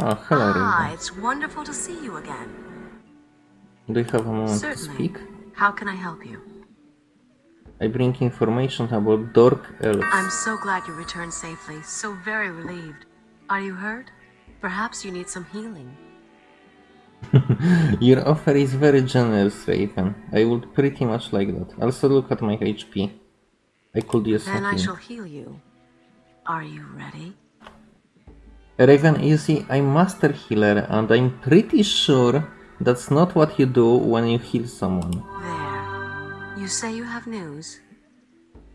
Oh, hello, Ah, Raven. it's wonderful to see you again. Do you have a moment to Certainly. speak? How can I help you? I bring information about Dork Elves. I'm so glad you returned safely. So very relieved. Are you hurt? Perhaps you need some healing. Your offer is very generous, Raven. I would pretty much like that. Also look at my HP. I could use Then I shall heal you. Are you ready? Raven, you see, I'm Master Healer, and I'm pretty sure that's not what you do when you heal someone. There. You say you have news?